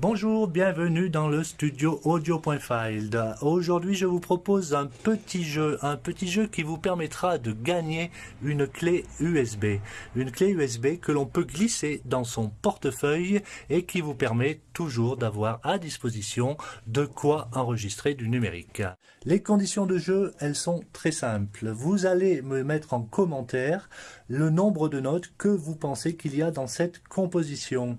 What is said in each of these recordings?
Bonjour, bienvenue dans le studio audio.field. Aujourd'hui, je vous propose un petit jeu, un petit jeu qui vous permettra de gagner une clé USB. Une clé USB que l'on peut glisser dans son portefeuille et qui vous permet toujours d'avoir à disposition de quoi enregistrer du numérique. Les conditions de jeu, elles sont très simples. Vous allez me mettre en commentaire le nombre de notes que vous pensez qu'il y a dans cette composition.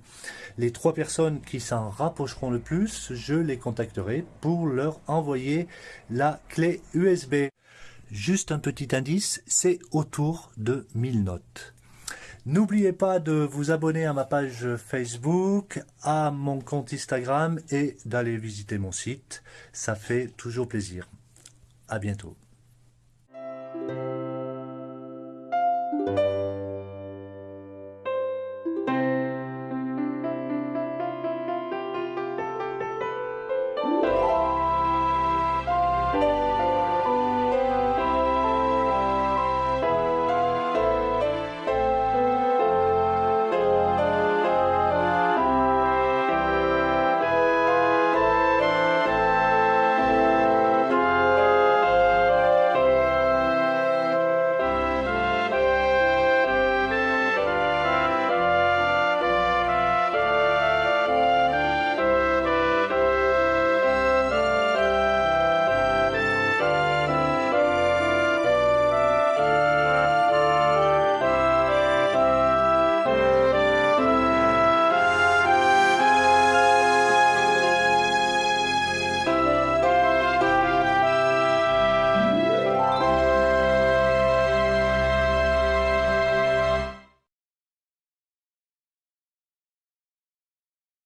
Les trois personnes qui s'en rapprocheront le plus, je les contacterai pour leur envoyer la clé USB. Juste un petit indice, c'est autour de 1000 notes. N'oubliez pas de vous abonner à ma page Facebook, à mon compte Instagram et d'aller visiter mon site. Ça fait toujours plaisir. À bientôt.